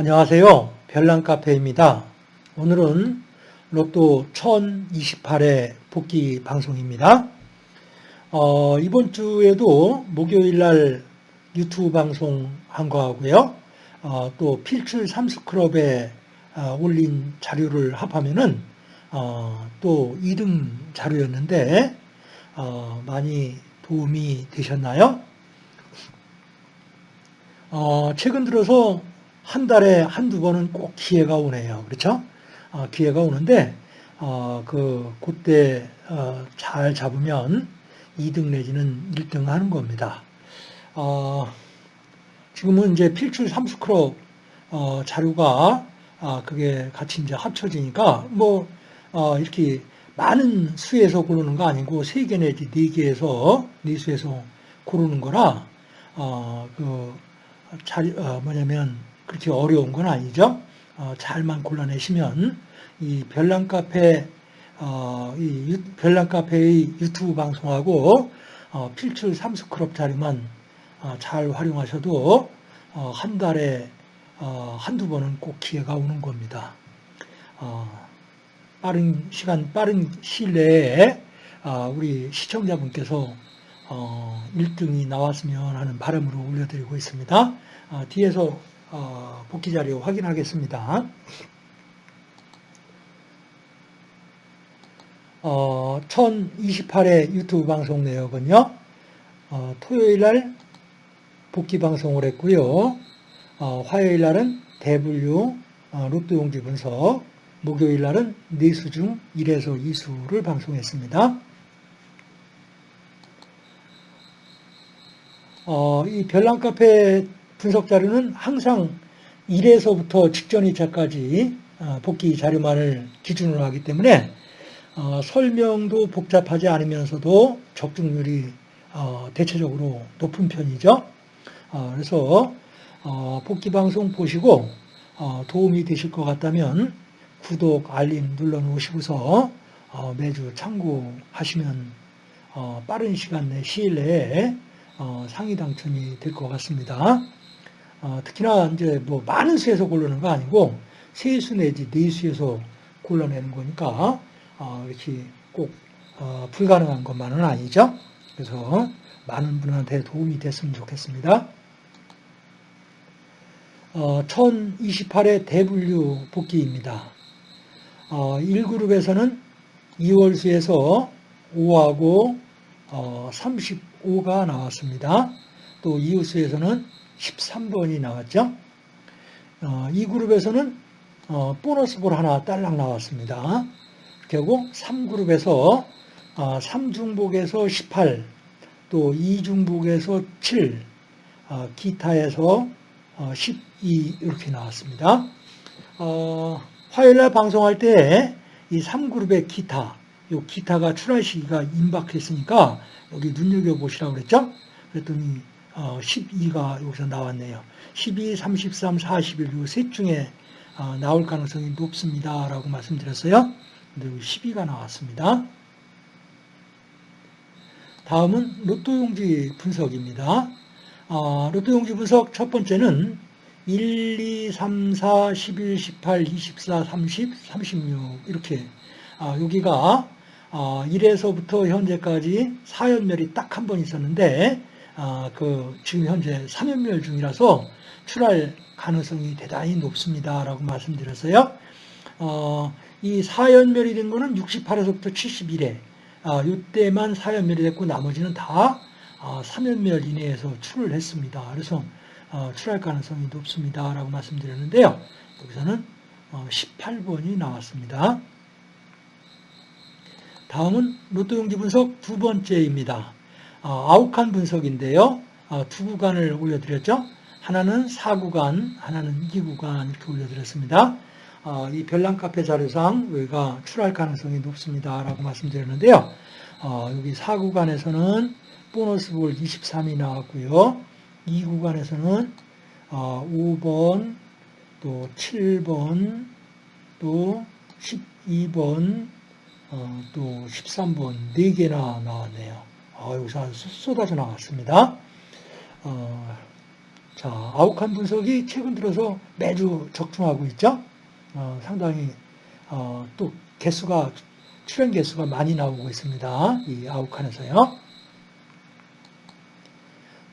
안녕하세요. 별난카페입니다. 오늘은 로또 1028회 복귀 방송입니다. 어, 이번 주에도 목요일 날 유튜브 방송 한 거하고요. 어, 또 필출 삼수클럽에 어, 올린 자료를 합하면은 어, 또 2등 자료였는데 어, 많이 도움이 되셨나요? 어, 최근 들어서 한 달에 한두 번은 꼭 기회가 오네요. 그렇죠? 어, 기회가 오는데, 어, 그, 그때, 어, 잘 잡으면 2등 내지는 1등 하는 겁니다. 어, 지금은 이제 필출 삼수크롭, 어, 자료가, 아, 그게 같이 이제 합쳐지니까, 뭐, 어, 이렇게 많은 수에서 고르는 거 아니고, 3개 내지 4개에서, 4수에서 고르는 거라, 어, 그, 잘, 어, 뭐냐면 그렇게 어려운 건 아니죠. 어, 잘만 골라내시면 이 별난 카페 어, 이 별난 카페의 유튜브 방송하고 어, 필출 삼수크롭 자료만 어, 잘 활용하셔도 어, 한 달에 어, 한두 번은 꼭 기회가 오는 겁니다. 빠른 시간, 빠른 시일 내에 우리 시청자분께서 1등이 어, 나왔으면 하는 바람으로 올려드리고 있습니다. 어, 뒤에서 어, 복귀 자료 확인하겠습니다. 1028회 유튜브 방송 내역은요. 토요일 날 복귀 방송을 했고요. 화요일 날은 대분류 로또 용지 분석, 목요일 날은 4수 중 1에서 2수를 방송했습니다. 어, 이 별난 카페 분석 자료는 항상 1에서부터 직전 2차까지 어, 복귀 자료만을 기준으로 하기 때문에 어, 설명도 복잡하지 않으면서도 적중률이 어, 대체적으로 높은 편이죠. 어, 그래서 어, 복귀 방송 보시고 도움이 되실 것 같다면 구독, 알림 눌러 놓으시고서 매주 참고하시면 빠른 시간 내 시일 내에 어, 상위 당첨이 될 것 같습니다. 어, 특히나 이제 뭐 많은 수에서 고르는 거 아니고 세 수 내지 네 수에서 골라내는 거니까 어, 이렇게 꼭 어, 불가능한 것만은 아니죠. 그래서 많은 분한테 도움이 됐으면 좋겠습니다. 1028회 어, 대분류 복귀입니다. 1그룹에서는 2월수에서 5하고 35가 나왔습니다. 또 이웃수에서는 13번이 나왔죠. 어, 이 그룹에서는 어, 보너스 볼 하나 딸랑 나왔습니다. 결국 3그룹에서 어, 3중복에서 18, 또 2중복에서 7, 어, 기타에서 12 어, 이렇게 나왔습니다. 어, 화요일날 방송할 때 이 3그룹의 기타, 요 기타가 출할 시기가 임박했으니까 여기 눈여겨보시라고 그랬죠? 그랬더니 12가 어, 여기서 나왔네요. 12, 33, 41, 요셋 중에 어, 나올 가능성이 높습니다. 라고 말씀드렸어요. 근데 12가 나왔습니다. 다음은 로또용지 분석입니다. 어, 로또용지 분석 첫 번째는 1, 2, 3, 4, 11, 18, 24, 30, 36 이렇게 여기가 1에서부터 어, 현재까지 4연멸이 딱 한 번 있었는데 어, 그 지금 현재 3연멸 중이라서 출할 가능성이 대단히 높습니다. 라고 말씀드렸어요. 어, 이 4연멸이 된 거는 68에서부터 71에 아, 이때만 4연멸이 됐고 나머지는 다 3연멸 이내에서 출을 했습니다. 그래서 출할 가능성이 높습니다. 라고 말씀드렸는데요. 여기서는 18번이 나왔습니다. 다음은 로또용지 분석 두 번째입니다. 어, 아욱한 분석인데요. 어, 두 구간을 올려드렸죠. 하나는 4구간, 하나는 2구간 이렇게 올려드렸습니다. 어, 이 별난카페 자료상 여기가 출할 가능성이 높습니다. 라고 말씀드렸는데요. 여기 4구간에서는 보너스 볼 23이 나왔고요. 2구간에서는 5번, 또 7번, 또 12번, 어, 또 13번 4개나 나왔네요. 어, 여기서 쏟아져 나왔습니다. 어, 자, 아욱한 분석이 최근 들어서 매주 적중하고 있죠. 어, 상당히 어, 또 개수가 출연 개수가 많이 나오고 있습니다. 이 아욱한에서요.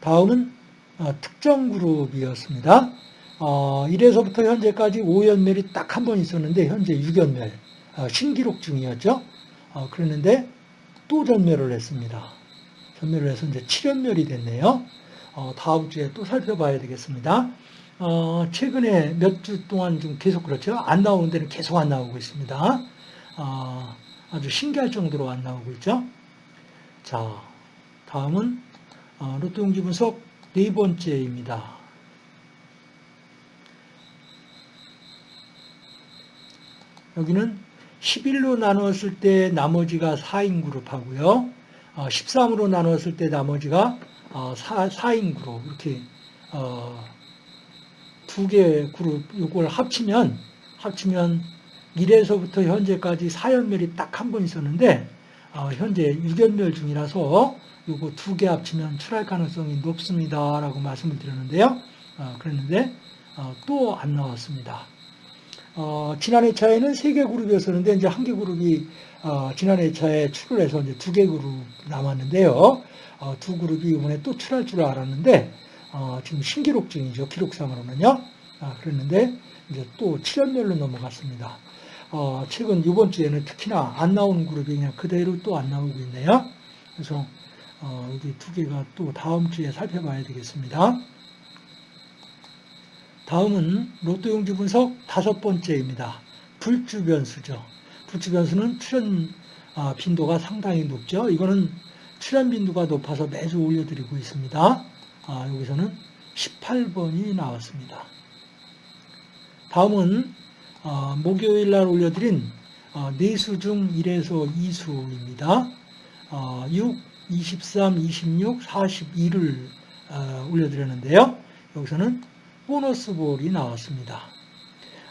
다음은 어, 특정 그룹이었습니다. 어, 1에서부터 현재까지 5연멸이 딱 한 번 있었는데 현재 6연멸 어, 신기록 중이었죠. 어, 그랬는데 또 전멸을 했습니다. 전멸을 해서 이제 7연멸이 됐네요. 어, 다음 주에 또 살펴봐야 되겠습니다. 어, 최근에 몇 주 동안 좀 계속 그렇죠. 안 나오는 데는 계속 안 나오고 있습니다. 어, 아주 신기할 정도로 안 나오고 있죠. 자, 다음은 어, 로또 용지 분석 네 번째입니다. 여기는 11로 나누었을 때 나머지가 4인 그룹하고요. 13으로 어, 나누었을 때 나머지가 4, 어, 인 그룹 이렇게 어, 두 개의 그룹 이걸 합치면 합치면 1에서부터 현재까지 4연멸이 딱 한 번 있었는데 현재 6연멸 중이라서 이거 두 개 합치면 출할 가능성이 높습니다라고 말씀을 드렸는데요. 그랬는데 또 안 나왔습니다. 어, 지난 회차에는 세 개 그룹이었었는데 이제 한 개 그룹이 어, 지난 회차에 출을 해서 이제 두 개 그룹 남았는데요. 어, 두 그룹이 이번에 또 출할 줄 알았는데 어, 지금 신기록 중이죠. 기록상으로는요. 아, 그랬는데 이제 또 7연멸로 넘어갔습니다. 어, 최근 이번 주에는 특히나 안 나오는 그룹이 그냥 그대로 또 안 나오고 있네요. 그래서 어, 여기 두 개가 또 다음 주에 살펴봐야 되겠습니다. 다음은 로또 용지 분석 다섯 번째입니다. 불주 변수죠. 불주 변수는 출현 아, 빈도가 상당히 높죠. 이거는 출현 빈도가 높아서 매주 올려드리고 있습니다. 아, 여기서는 18번이 나왔습니다. 다음은 어, 목요일 날 올려드린 어, 4수 중 1에서 2수입니다. 어, 6, 23, 26, 42를 올려드렸는데요. 여기서는 보너스 볼이 나왔습니다.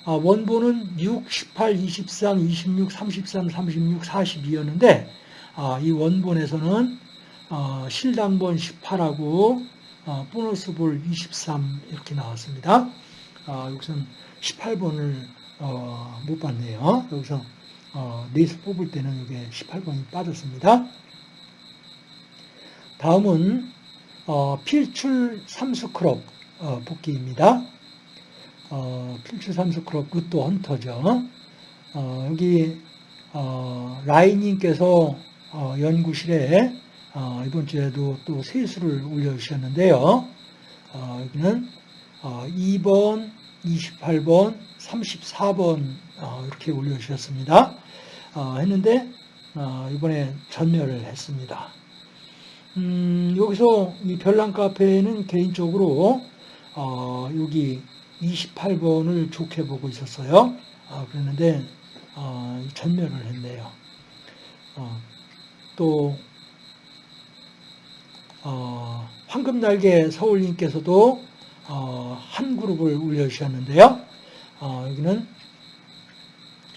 아, 원본은 6, 18, 23, 26, 33, 36, 42였는데 이 원본에서는 어, 실당본 18하고 어, 보너스 볼 23 이렇게 나왔습니다. 아, 여기서는 18번을 어, 못 봤네요. 여기서 네수 뽑을 때는 이게 18번이 빠졌습니다. 다음은 필출 삼수 크롭 어, 복귀입니다. 어, 필출 삼수 크롭 루또 헌터죠. 어, 여기 어, 라이님께서 어, 연구실에 어, 이번 주에도 또 세수를 올려주셨는데요. 여기는 2번, 28번, 34번 이렇게 올려주셨습니다. 했는데 이번에 전멸을 했습니다. 음, 여기서 이 별난 카페는 개인적으로 어, 여기 28번을 좋게 보고 있었어요. 어, 그랬는데 어, 전멸을 했네요. 어, 또 어, 황금날개 서울님께서도 어, 한 그룹을 올려주셨는데요. 여기는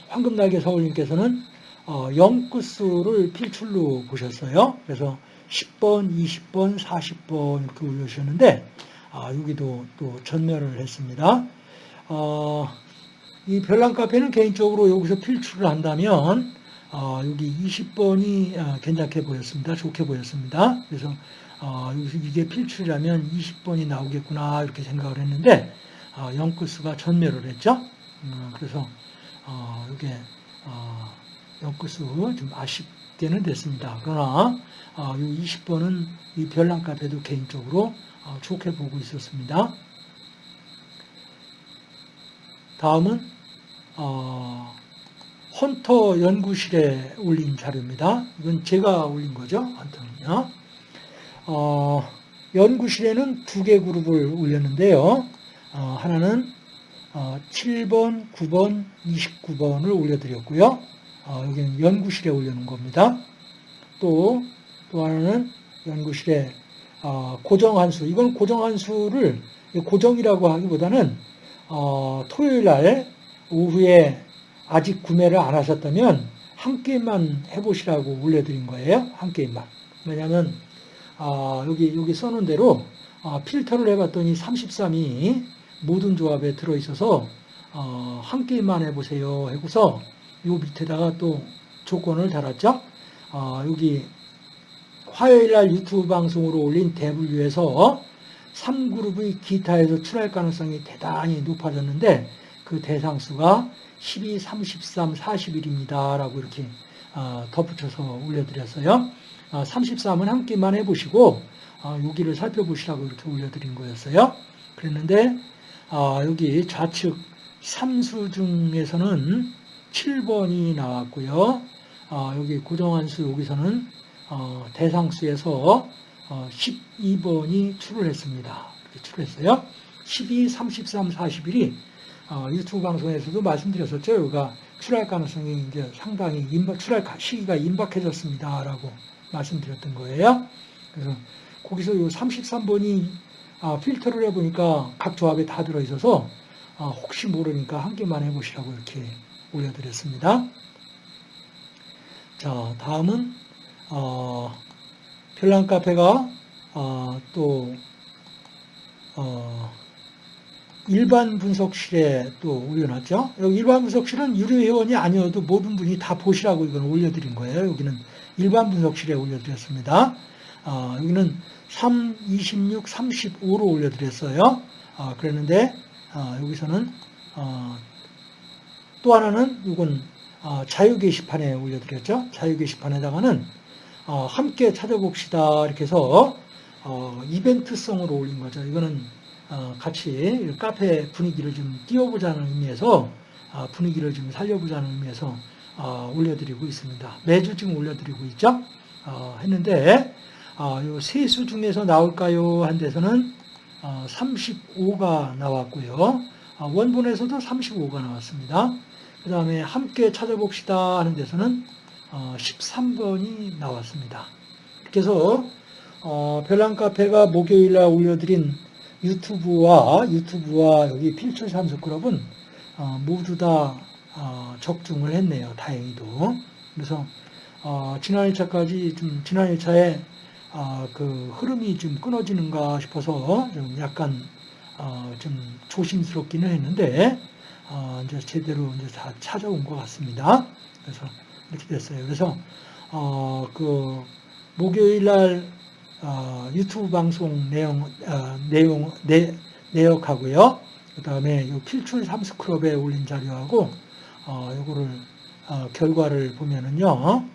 황금날개 서울님께서는 어, 영구수를 필출로 보셨어요. 그래서 10번, 20번, 40번 이렇게 올려주셨는데 아, 여기도 또 전멸을 했습니다. 어, 이 별난 카페는 개인적으로 여기서 필출을 한다면 어, 여기 20번이 어, 괜찮게 보였습니다. 좋게 보였습니다. 그래서 어, 여기서 이게 필출이라면 20번이 나오겠구나 이렇게 생각을 했는데 어, 영크스가 전멸을 했죠. 음, 그래서 어, 이게 어, 영크스 좀 아쉽게는 됐습니다. 그러나 어, 이 20번은 이 별난 카페도 개인적으로 어, 좋게 보고 있었습니다. 다음은 어, 헌터 연구실에 올린 자료입니다. 이건 제가 올린 거죠. 헌터는요. 어, 연구실에는 두 개 그룹을 올렸는데요. 어, 하나는 어, 7번, 9번, 29번을 올려드렸고요. 어, 여기는 연구실에 올려놓은 겁니다. 또, 또 하나는 연구실에 어, 고정한수, 이건 고정한수를 고정이라고 하기보다는 어, 토요일 날 오후에 아직 구매를 안 하셨다면 한 게임만 해보시라고 올려드린 거예요. 한 게임만. 왜냐하면 어, 여기 여기 써놓은 대로 어, 필터를 해봤더니 33이 모든 조합에 들어있어서 어, 한 게임만 해보세요 하고서 요 밑에다가 또 조건을 달았죠. 어, 여기 화요일 날 유튜브 방송으로 올린 대분류에서 3그룹의 기타에서 출할 가능성이 대단히 높아졌는데 그 대상수가 12, 33, 41입니다. 라고 이렇게 어, 덧붙여서 올려드렸어요. 33은 한 끼만 해보시고 어, 여기를 살펴보시라고 이렇게 올려드린 거였어요. 그랬는데 어, 여기 좌측 3수 중에서는 7번이 나왔고요. 여기 고정한수 여기서는 대상수에서 12번이 출을 했습니다. 이렇게 출했어요. 12, 33, 41이 유튜브 방송에서도 말씀드렸었죠. 여기가 출할 가능성이 이제 상당히 임박, 출할 시기가 임박해졌습니다라고 말씀드렸던 거예요. 그래서 거기서 이 33번이 아, 필터를 해보니까 각 조합에 다 들어있어서 아, 혹시 모르니까 한 개만 해보시라고 이렇게 올려드렸습니다. 자, 다음은 어, 별난 카페가 어, 또 어, 일반 분석실에 또 올려놨죠. 여기 일반 분석실은 유료 회원이 아니어도 모든 분이 다 보시라고 이건 올려드린 거예요. 여기는 일반 분석실에 올려드렸습니다. 어, 여기는 3, 26, 35로 올려드렸어요. 어, 그랬는데 어, 여기서는 어, 또 하나는 이건 어, 자유 게시판에 올려드렸죠. 자유 게시판에다가는 어, 함께 찾아봅시다 이렇게 해서 이벤트성으로 올린 거죠. 이거는 어, 같이 카페 분위기를 좀 띄워보자는 의미에서 어, 분위기를 좀 살려보자는 의미에서 어, 올려드리고 있습니다. 매주 지금 올려드리고 있죠. 했는데 이 세수 중에서 나올까요? 한 데서는 35가 나왔고요. 원본에서도 35가 나왔습니다. 그 다음에 함께 찾아봅시다 하는 데서는 13번이 나왔습니다. 그래서 별난 카페가 목요일날 올려드린 유튜브와 유튜브와 여기 필출 삼수 클럽은 어, 모두 다 어, 적중을 했네요. 다행히도. 그래서 어, 지난 1차까지 좀 지난 1차에 어, 그 흐름이 좀 끊어지는가 싶어서 좀 약간 어, 좀 조심스럽기는 했는데 어, 이제 제대로 이제 다 찾아온 것 같습니다. 그래서 이렇게 됐어요. 그래서 그 목요일 날 어, 유튜브 방송 내용, 어, 내용, 내, 내역하고요. 그 다음에 이 필출 삼스클럽에 올린 자료하고, 어, 요거를, 어, 결과를 보면은요,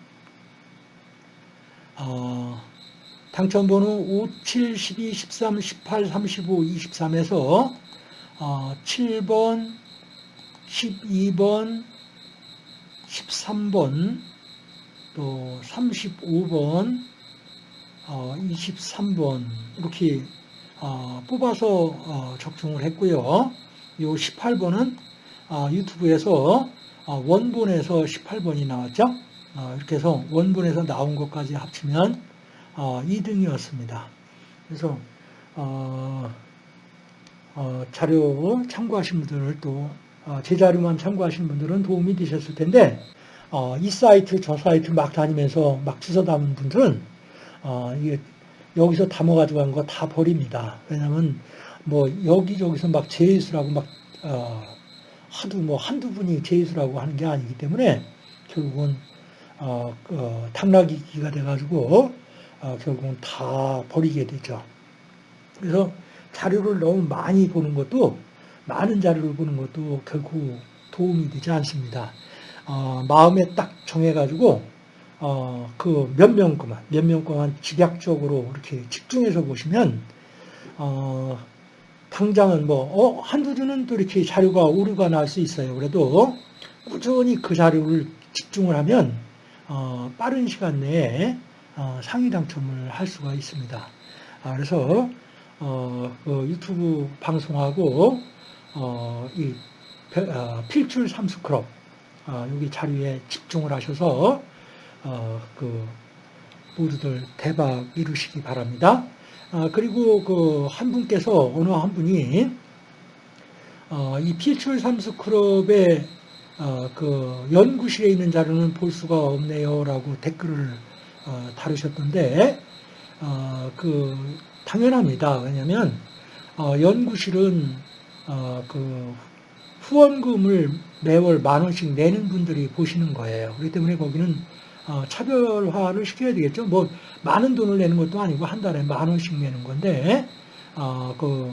어, 당첨번호 5, 7, 12, 13, 18, 35, 23에서, 어, 7번, 12번, 13번, 또 35번, 23번 어, 이렇게 어, 뽑아서 어, 적중을 했고요. 이 18번은 유튜브에서 원본에서 18번이 나왔죠. 이렇게 해서 원본에서 나온 것까지 합치면 2등이었습니다. 그래서 자료 참고하신 분들은 또 제 자료만 참고하신 분들은 도움이 되셨을 텐데 이 사이트 저 사이트 막 다니면서 막 주워 담은 분들은 어, 여기서 담아 가지고 간 거 다 버립니다. 왜냐면 뭐 여기저기서 막 제이수라고 막 어, 하도 뭐 한두 분이 제이수라고 하는 게 아니기 때문에 결국은 어, 어, 당나귀기가 돼가지고 어, 결국은 다 버리게 되죠. 그래서 자료를 너무 많이 보는 것도 많은 자료를 보는 것도 결코 도움이 되지 않습니다. 어, 마음에 딱 정해가지고 어, 그 몇명 거만, 몇명 거만 집약적으로 이렇게 집중해서 보시면, 어, 당장은 뭐, 어, 한두 주는 또 이렇게 자료가 오류가 날 수 있어요. 그래도 꾸준히 그 자료를 집중을 하면, 어, 빠른 시간 내에 어, 상위 당첨을 할 수가 있습니다. 아, 그래서, 어, 그 유튜브 방송하고, 어, 이 어, 필출 삼수클럽, 어, 여기 자료에 집중을 하셔서, 어, 그 모두들 대박 이루시기 바랍니다. 아, 그리고 그 한 분께서 어느 한 분이 어, 이 필출 삼수 클럽의 어, 그 연구실에 있는 자료는 볼 수가 없네요라고 댓글을 어, 다루셨던데 어, 그 당연합니다. 왜냐하면 어, 연구실은 어, 그 후원금을 매월 만 원씩 내는 분들이 보시는 거예요. 그렇기 때문에 거기는 어, 차별화를 시켜야 되겠죠. 뭐 많은 돈을 내는 것도 아니고 한 달에 만 원씩 내는 건데 어, 그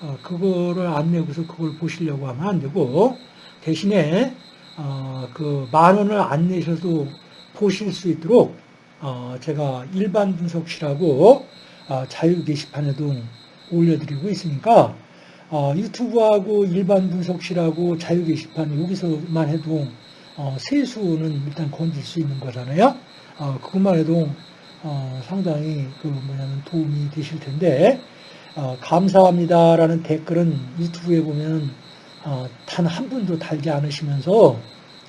어, 그거를 안 내고서 그걸 보시려고 하면 안 되고 대신에 어, 그 만 원을 안 내셔도 보실 수 있도록 어, 제가 일반 분석실하고 어, 자유 게시판에도 올려드리고 있으니까 어, 유튜브하고 일반 분석실하고 자유 게시판 여기서만 해도 어, 세수는 일단 건질 수 있는 거잖아요. 어, 그것만 해도 어, 상당히 그 뭐냐면 도움이 되실 텐데 어, 감사합니다라는 댓글은 유튜브에 보면 어, 단한 분도 달지 않으시면서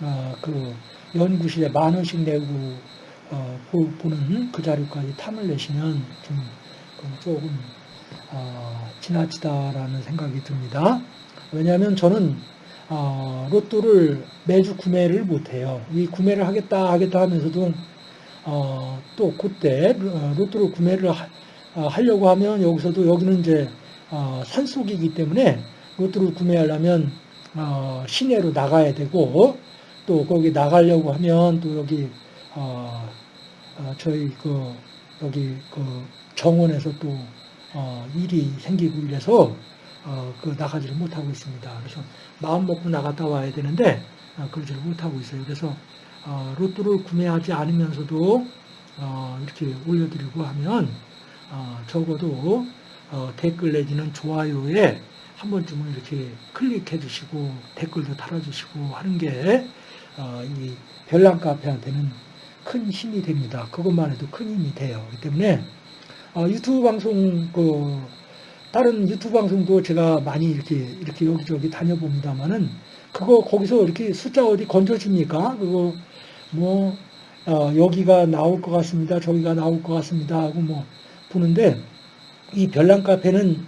어, 그 연구실에 만 원씩 내고 어, 보, 보는 그 자료까지 탐을 내시면 좀 그건 조금 어, 지나치다라는 생각이 듭니다. 왜냐하면 저는 어, 로또를 매주 구매를 못해요. 이 구매를 하겠다 하겠다 하면서도 어, 또 그때 어, 로또를 구매를 하, 어, 하려고 하면 여기서도 여기는 이제 어, 산속이기 때문에 로또를 구매하려면 어, 시내로 나가야 되고 또 거기 나가려고 하면 또 여기 저희 그 여기 그 정원에서 또 어, 일이 생기고 이래서 어, 그 나가지를 못하고 있습니다. 그래서 마음 먹고 나갔다 와야 되는데 어, 그러지를 못하고 있어요. 그래서 어, 로또를 구매하지 않으면서도 어, 이렇게 올려드리고 하면 어, 적어도 어, 댓글 내지는 좋아요에 한 번쯤은 이렇게 클릭해 주시고 댓글도 달아주시고 하는 게 어, 이 별난 카페한테는 큰 힘이 됩니다. 그것만 해도 큰 힘이 돼요. 그렇기 때문에 어, 유튜브 방송 그 다른 유튜브 방송도 제가 많이 이렇게 이렇게 여기저기 다녀봅니다만은 그거 거기서 이렇게 숫자 어디 건져줍니까? 그거 뭐 어, 여기가 나올 것 같습니다. 저기가 나올 것 같습니다. 하고 뭐 보는데 이 별난 카페는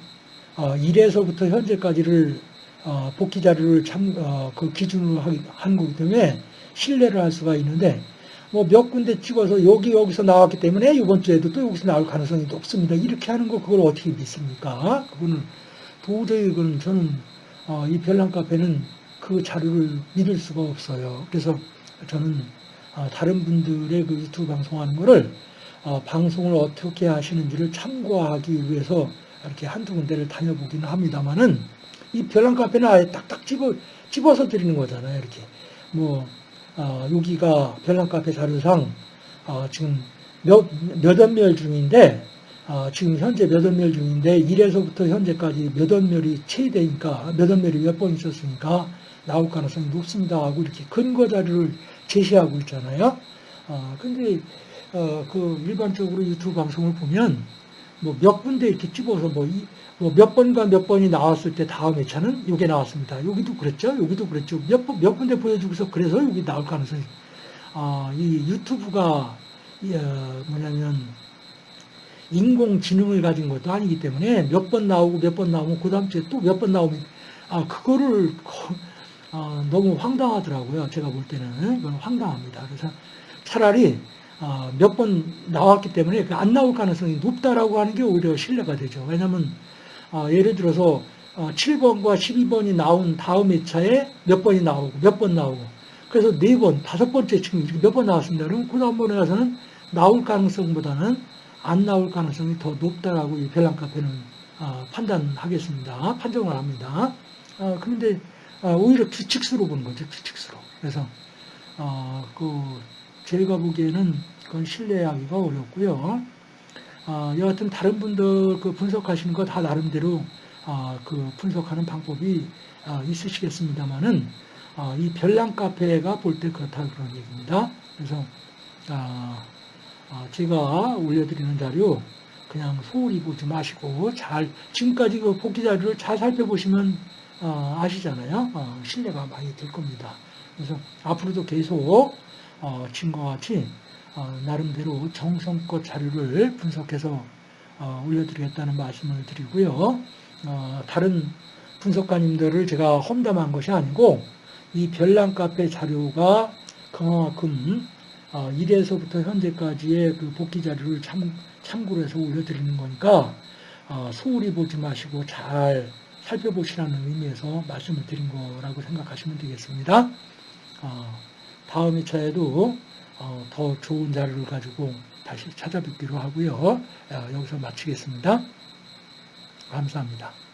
어, 1에서부터 현재까지를 어, 복귀 자료를 참, 어, 그 기준으로 하- 한 거기 때문에 신뢰를 할 수가 있는데 뭐 몇 군데 찍어서 여기 여기서 나왔기 때문에 이번 주에도 또 여기서 나올 가능성이 높습니다. 이렇게 하는 거 그걸 어떻게 믿습니까? 그거는 도저히 그건 저는 어, 이 별난 카페는 그 자료를 믿을 수가 없어요. 그래서 저는 어, 다른 분들의 그 유튜브 방송하는 거를 어, 방송을 어떻게 하시는지를 참고하기 위해서 이렇게 한두 군데를 다녀보기는 합니다만은 이 별난 카페는 아예 딱딱 집어, 집어서 드리는 거잖아요. 이렇게. 뭐, 어, 여기가 별난 카페 자료상, 어, 지금 몇, 몇억 멸 중인데, 어, 지금 현재 몇억 멸 중인데, 1에서부터 현재까지 몇억 멸이 체되니까, 몇억 멸이 몇 번 있었으니까, 나올 가능성이 높습니다. 하고 이렇게 근거 자료를 제시하고 있잖아요. 어, 근데, 어, 그 일반적으로 유튜브 방송을 보면, 뭐 몇 군데 이렇게 집어서 뭐, 이, 뭐 몇 번과 몇 번이 나왔을 때 다음 회차는 이게 나왔습니다. 여기도 그랬죠. 여기도 그랬죠. 몇, 번- 몇 군데 보여주고서 그래서 여기 나올 가능성이, 아, 이 유튜브가, 이, 어, 뭐냐면, 인공지능을 가진 것도 아니기 때문에 몇 번 나오고 몇 번 나오면 그 다음 주에 또 몇 번 나오면, 아, 그거를, 거- 아, 너무 황당하더라고요. 제가 볼 때는. 이건 황당합니다. 그래서 차라리 어, 몇 번 나왔기 때문에 그안 나올 가능성이 높다라고 하는 게 오히려 신뢰가 되죠. 왜냐하면 어, 예를 들어서 어, 7번과 12번이 나온 다음 회차에 몇 번이 나오고 몇 번 나오고 그래서 네 번, 다섯 번째 지금 몇 번 나왔습니다. 그럼 그 다음 번에 가서는 나올 가능성보다는 안 나올 가능성이 더 높다라고 이 별난 카페는 어, 판단하겠습니다. 판정을 합니다. 어, 그런데 어, 오히려 규칙수로 보는 거죠. 규칙수로. 그래서 어, 그 제가 보기에는 그건 신뢰하기가 어렵고요. 어, 여하튼 다른 분들 그 분석하시는 거 다 나름대로 어, 그 분석하는 방법이 어, 있으시겠습니다만은 어, 이 별난 카페가 볼 때 그렇다 그런 얘기입니다. 그래서 아, 어, 제가 올려드리는 자료 그냥 소홀히 보지 마시고 잘 지금까지 그 복귀 자료를 잘 살펴보시면 어, 아시잖아요. 어, 신뢰가 많이 될 겁니다. 그래서 앞으로도 계속 어, 지금과 같이 어, 나름대로 정성껏 자료를 분석해서 어, 올려드리겠다는 말씀을 드리고요. 어, 다른 분석가님들을 제가 험담한 것이 아니고 이 별난 카페 자료가 그만큼 어, 1에서부터 현재까지의 그 복귀 자료를 참, 참고로 해서 올려드리는 거니까 어, 소홀히 보지 마시고 잘 살펴보시라는 의미에서 말씀을 드린 거라고 생각하시면 되겠습니다. 어, 다음 2차에도 어, 더 좋은 자료를 가지고 다시 찾아뵙기로 하고요. 어, 여기서 마치겠습니다. 감사합니다.